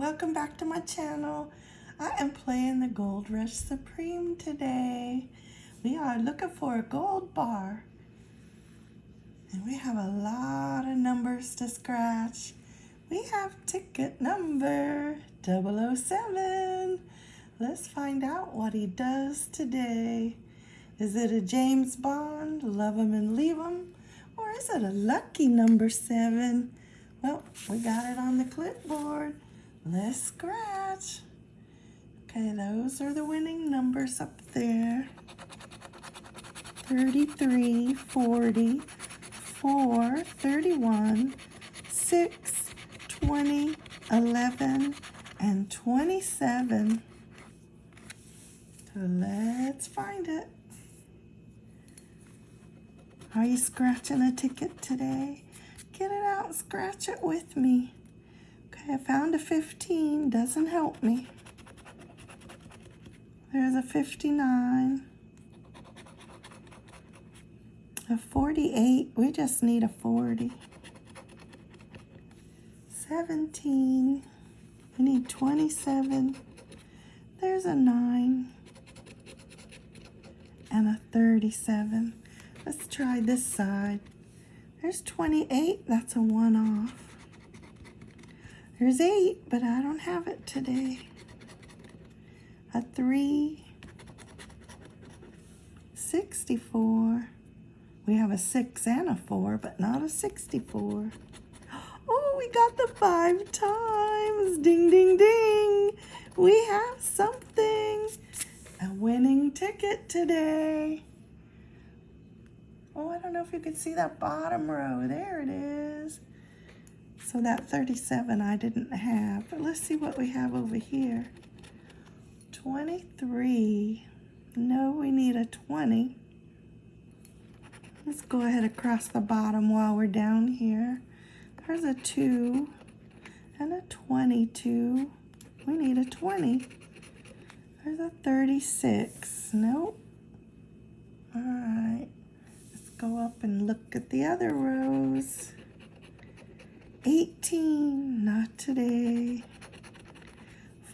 welcome back to my channel. I am playing the Gold Rush Supreme today. We are looking for a gold bar. And we have a lot of numbers to scratch. We have ticket number 007. Let's find out what he does today. Is it a James Bond, love him and leave him? Or is it a lucky number seven? Well, we got it on the clipboard. Let's scratch. Okay, those are the winning numbers up there. 33, 40, 4, 31, 6, 20, 11, and 27. So let's find it. Are you scratching a ticket today? Get it out, and scratch it with me. Okay, I found a 15, doesn't help me. There's a 59. A 48, we just need a 40. 17, we need 27. There's a 9. And a 37. Let's try this side. There's 28, that's a one off. There's eight, but I don't have it today. A three, 64. We have a six and a four, but not a 64. Oh, we got the five times. Ding, ding, ding. We have something. A winning ticket today. Oh, I don't know if you can see that bottom row. There it is. So that 37 I didn't have. But let's see what we have over here. 23. No, we need a 20. Let's go ahead across the bottom while we're down here. There's a 2 and a 22. We need a 20. There's a 36. Nope. Go up and look at the other rows. 18, not today.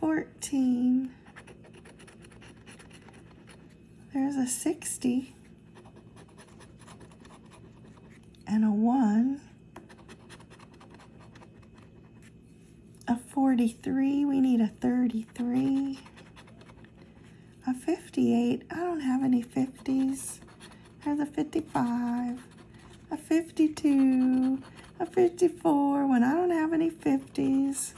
14. There's a 60. And a 1. A 43, we need a 33. A 58, I don't have any 50s. There's a 55, a 52, a 54 when I don't have any 50s.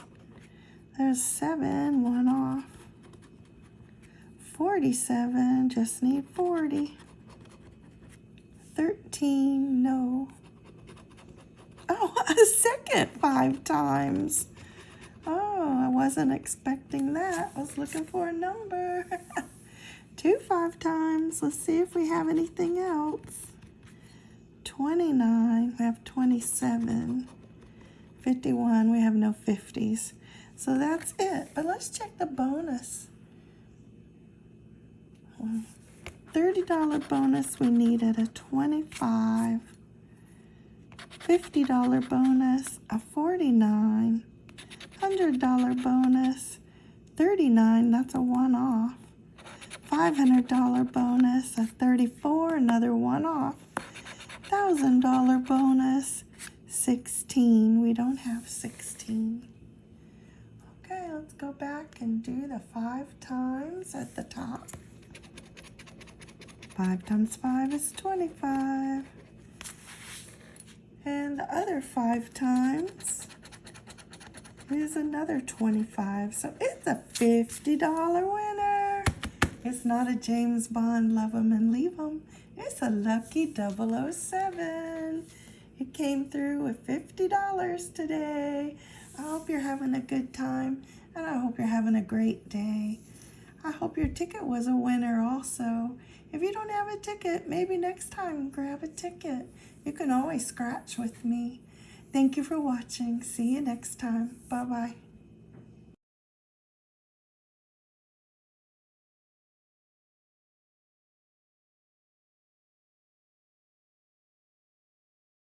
There's seven, one off. 47, just need 40. 13, no. Oh, a second five times. Oh, I wasn't expecting that. I was looking for a number. two five times. Let's see if we have anything else. 29, we have 27. 51, we have no 50s. So that's it. But let's check the bonus. $30 bonus, we needed a 25. $50 bonus, a 49. $100 bonus, 39, that's a one off. $500 bonus, a 34, another one off. $1,000 bonus, 16. We don't have 16. Okay, let's go back and do the five times at the top. Five times five is 25. And the other five times is another 25. So it's a $50 winner. It's not a James Bond, love and leave. It's a lucky 007. It came through with $50 today. I hope you're having a good time and I hope you're having a great day. I hope your ticket was a winner also. If you don't have a ticket, maybe next time grab a ticket. You can always scratch with me. Thank you for watching. See you next time. Bye-bye.